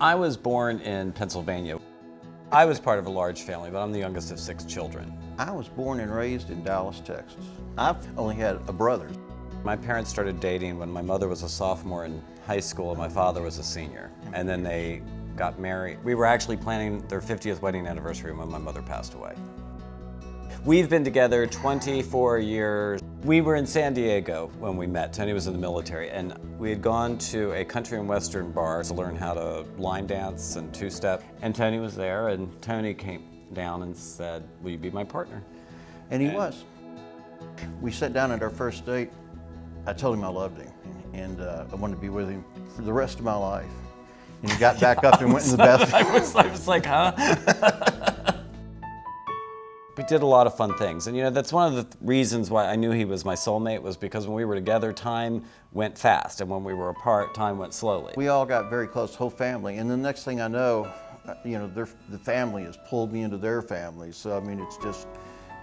I was born in Pennsylvania. I was part of a large family, but I'm the youngest of six children. I was born and raised in Dallas, Texas. I've only had a brother. My parents started dating when my mother was a sophomore in high school and my father was a senior. And then they got married. We were actually planning their 50th wedding anniversary when my mother passed away. We've been together 24 years. We were in San Diego when we met. Tony was in the military and we had gone to a country and western bar to learn how to line dance and two-step. And Tony was there and Tony came down and said, will you be my partner? And he was. We sat down at our first date. I told him I loved him and uh, I wanted to be with him for the rest of my life. And he got back up and went in the bathroom. I was, I was like, huh? We did a lot of fun things. And you know, that's one of the th reasons why I knew he was my soulmate was because when we were together, time went fast. And when we were apart, time went slowly. We all got very close, whole family. And the next thing I know, uh, you know, their, the family has pulled me into their family. So, I mean, it's just,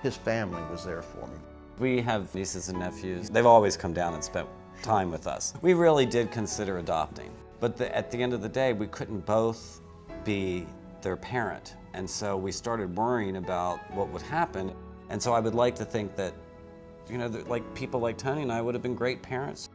his family was there for me. We have nieces and nephews. They've always come down and spent time with us. We really did consider adopting. But the, at the end of the day, we couldn't both be their parent. And so we started worrying about what would happen. And so I would like to think that, you know, that like people like Tony and I would have been great parents.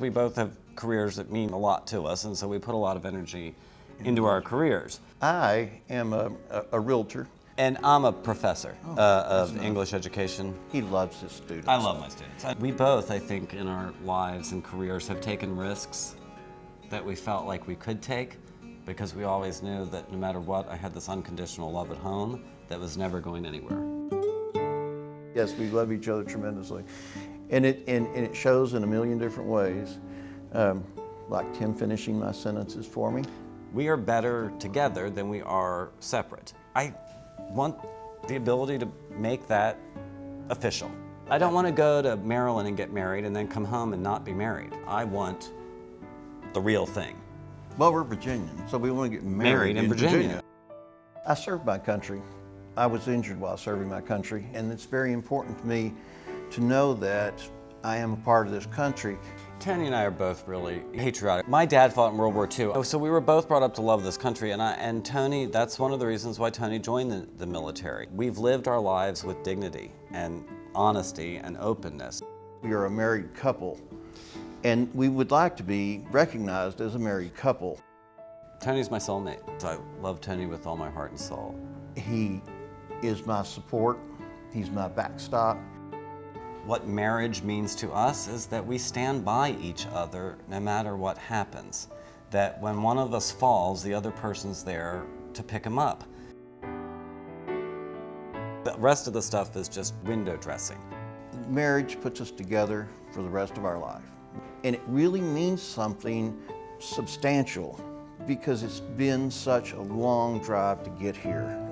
We both have careers that mean a lot to us, and so we put a lot of energy into our careers. I am a, a, a realtor. And I'm a professor oh, uh, of English education. He loves his students. I love my students. We both, I think, in our lives and careers have taken risks that we felt like we could take because we always knew that no matter what, I had this unconditional love at home that was never going anywhere. Yes, we love each other tremendously. And it, and, and it shows in a million different ways, um, like Tim finishing my sentences for me. We are better together than we are separate. I want the ability to make that official. I don't want to go to Maryland and get married and then come home and not be married. I want the real thing. Well, we're Virginian, so we want to get married, married in, in Virginia. Virginia. I served my country. I was injured while serving my country, and it's very important to me to know that I am a part of this country. Tony and I are both really patriotic. My dad fought in World War II, oh, so we were both brought up to love this country, and, I, and Tony, that's one of the reasons why Tony joined the, the military. We've lived our lives with dignity and honesty and openness. We are a married couple, and we would like to be recognized as a married couple. Tony's my soulmate. I love Tony with all my heart and soul. He is my support. He's my backstop. What marriage means to us is that we stand by each other no matter what happens. That when one of us falls, the other person's there to pick him up. The rest of the stuff is just window dressing. Marriage puts us together for the rest of our life. And it really means something substantial because it's been such a long drive to get here.